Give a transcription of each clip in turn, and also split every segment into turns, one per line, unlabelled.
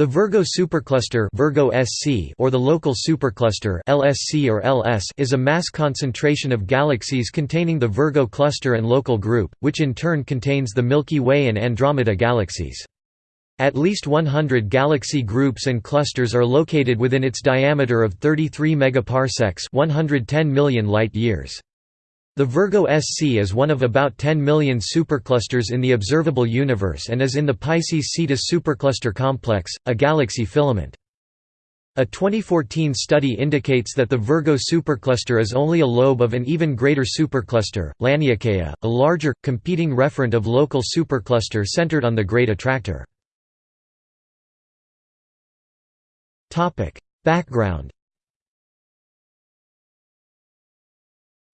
The Virgo supercluster Virgo SC or the local supercluster LSC or LS is a mass concentration of galaxies containing the Virgo cluster and local group, which in turn contains the Milky Way and Andromeda galaxies. At least 100 galaxy groups and clusters are located within its diameter of 33 megaparsecs 110 million light-years. The Virgo SC is one of about 10 million superclusters in the observable universe and is in the Pisces Cetus supercluster complex, a galaxy filament. A 2014 study indicates that the Virgo supercluster is only a lobe of an even greater supercluster, Laniakea, a larger, competing referent of local supercluster centered on the Great Attractor. Background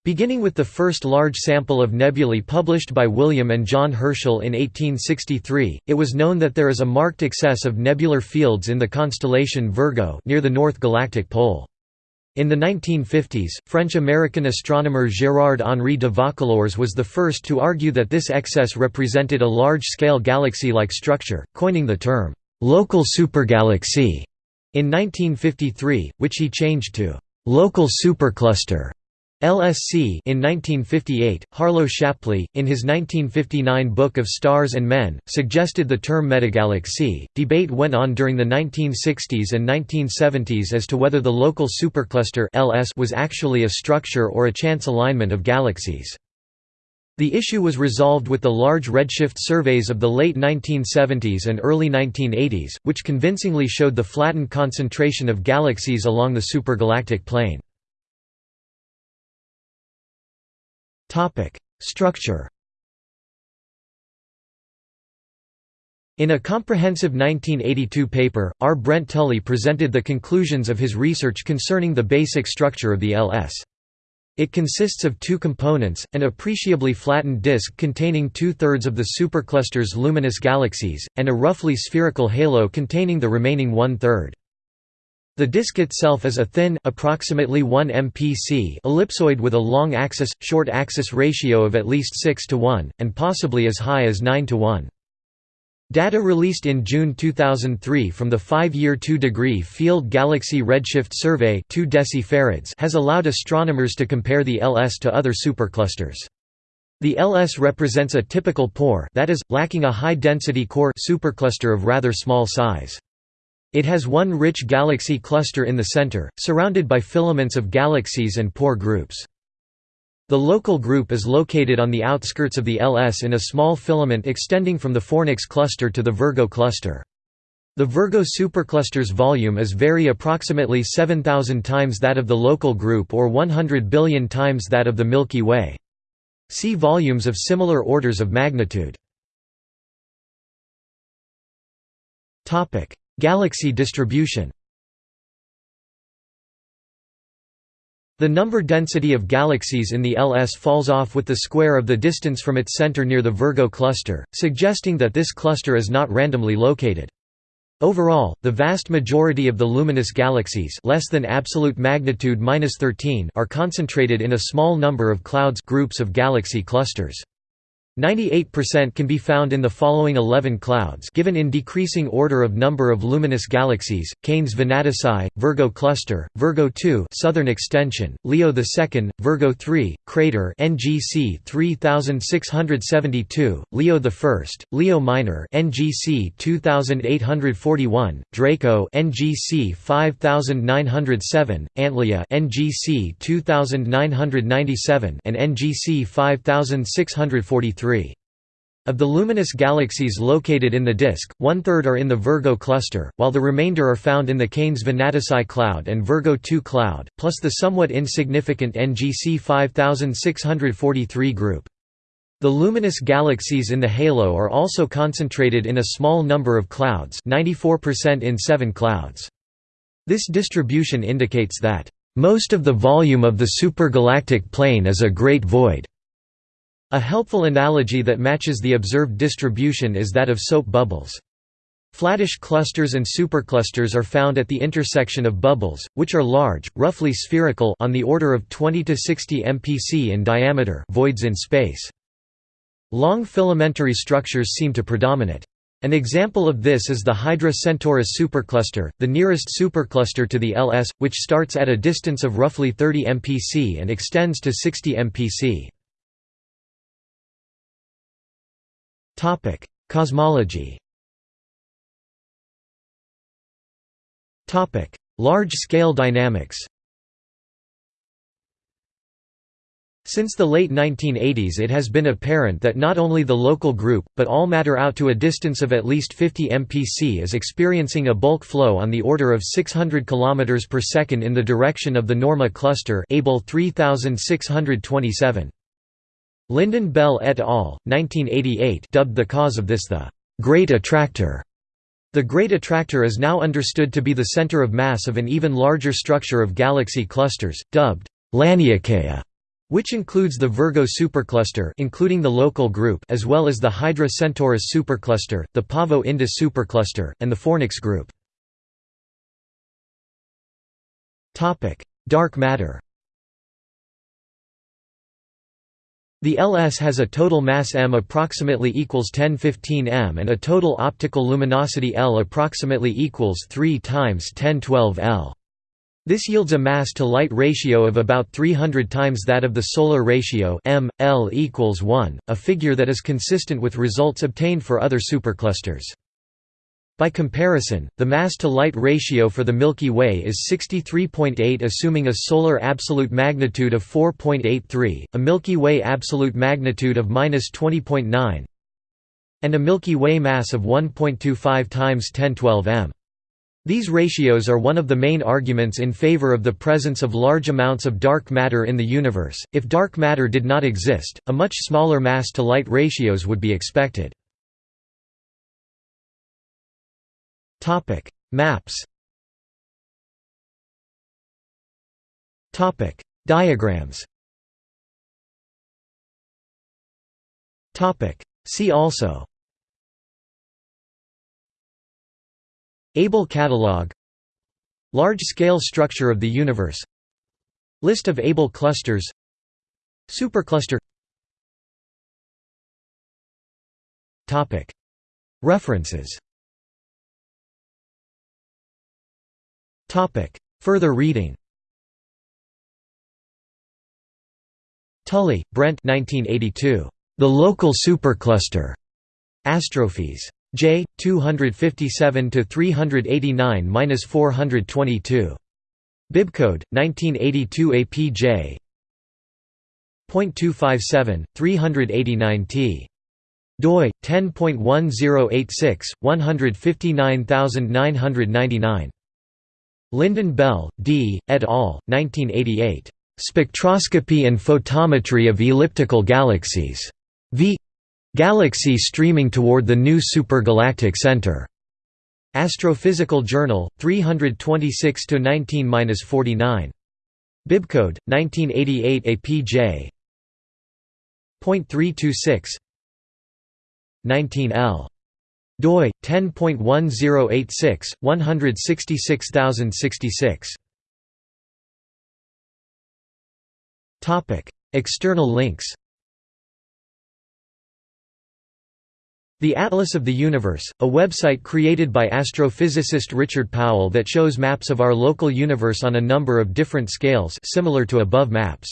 Beginning with the first large sample of nebulae published by William and John Herschel in 1863, it was known that there is a marked excess of nebular fields in the constellation Virgo near the North Galactic Pole. In the 1950s, French-American astronomer Gérard-Henri de Vaucouleurs was the first to argue that this excess represented a large-scale galaxy-like structure, coining the term, "'local supergalaxy' in 1953, which he changed to "'local supercluster' LSC in 1958, Harlow Shapley, in his 1959 book of Stars and Men, suggested the term metagalaxy. Debate went on during the 1960s and 1970s as to whether the local supercluster LS was actually a structure or a chance alignment of galaxies. The issue was resolved with the large redshift surveys of the late 1970s and early 1980s, which convincingly showed the flattened concentration of galaxies along the supergalactic plane. Topic: Structure. In a comprehensive 1982 paper, R. Brent Tully presented the conclusions of his research concerning the basic structure of the LS. It consists of two components, an appreciably flattened disk containing two-thirds of the supercluster's luminous galaxies, and a roughly spherical halo containing the remaining one-third. The disk itself is a thin approximately 1 mpc ellipsoid with a long axis short axis ratio of at least 6 to 1 and possibly as high as 9 to 1. Data released in June 2003 from the 5-year 2-degree Field Galaxy Redshift Survey 2 decifarads has allowed astronomers to compare the LS to other superclusters. The LS represents a typical poor that is, lacking a high-density core supercluster of rather small size. It has one rich galaxy cluster in the center, surrounded by filaments of galaxies and poor groups. The local group is located on the outskirts of the LS in a small filament extending from the Fornax cluster to the Virgo cluster. The Virgo supercluster's volume is very approximately 7,000 times that of the local group or 100 billion times that of the Milky Way. See volumes of similar orders of magnitude. Galaxy distribution The number density of galaxies in the LS falls off with the square of the distance from its center near the Virgo cluster, suggesting that this cluster is not randomly located. Overall, the vast majority of the luminous galaxies less than absolute magnitude -13 are concentrated in a small number of clouds groups of galaxy clusters. 98% can be found in the following 11 clouds given in decreasing order of number of luminous galaxies, Canes Venatici, Virgo Cluster, Virgo 2 Southern Extension, Leo II, Virgo 3, Crater NGC 3672, Leo I, Leo Minor NGC 2841, Draco NGC 5907, Antlia NGC 2997 and NGC 5643. Of the luminous galaxies located in the disk, one-third are in the Virgo cluster, while the remainder are found in the Canes Venatici cloud and Virgo 2 cloud, plus the somewhat insignificant NGC 5643 group. The luminous galaxies in the halo are also concentrated in a small number of clouds 94% in seven clouds. This distribution indicates that, "...most of the volume of the supergalactic plane is a great void." A helpful analogy that matches the observed distribution is that of soap bubbles. Flattish clusters and superclusters are found at the intersection of bubbles, which are large, roughly spherical on the order of 20 to 60 mpc in diameter voids in space. Long filamentary structures seem to predominate. An example of this is the Hydra Centaurus supercluster, the nearest supercluster to the LS, which starts at a distance of roughly 30 mpc and extends to 60 mpc. Cosmology. Topic: Large-scale dynamics. Since the late 1980s it has been apparent that not only the local group, but all matter out to a distance of at least 50 mpc is experiencing a bulk flow on the order of 600 km per second in the direction of the Norma cluster Abell 3627. Lynden-Bell et al., 1988 dubbed the cause of this the «Great Attractor». The Great Attractor is now understood to be the center of mass of an even larger structure of galaxy clusters, dubbed Laniakea which includes the Virgo supercluster including the local group as well as the Hydra Centaurus supercluster, the Pavo Indus supercluster, and the Fornax group. Dark matter The LS has a total mass m approximately equals 1015 m and a total optical luminosity L approximately equals 3 times 1012 L. This yields a mass-to-light ratio of about 300 times that of the solar ratio m, L equals 1, a figure that is consistent with results obtained for other superclusters. By comparison, the mass-to-light ratio for the Milky Way is 63.8 assuming a solar absolute magnitude of 4.83, a Milky Way absolute magnitude of 20.9, and a Milky Way mass of 1.25 times 1012 m. These ratios are one of the main arguments in favor of the presence of large amounts of dark matter in the universe. If dark matter did not exist, a much smaller mass to light ratios would be expected. Topic: Maps. Topic: Diagrams. Topic: See also Abell catalog Large-scale structure of the universe List of Abell clusters Supercluster References Further reading Tully, Brent 1982. The Local Supercluster. Astrophy's. J 257 to 389-422. Bibcode 1982 APJ .257 389T doi 10.1086 159999 Lynden-Bell, D. et al. 1988. Spectroscopy and Photometry of Elliptical Galaxies. V. Galaxy streaming toward the new supergalactic center. Astrophysical Journal, 326 19-49. Bibcode 1988 APJ. .326 19L doi 10.1086 166066 Topic External links The Atlas of the Universe, a website created by astrophysicist Richard Powell that shows maps of our local universe on a number of different scales similar to above maps.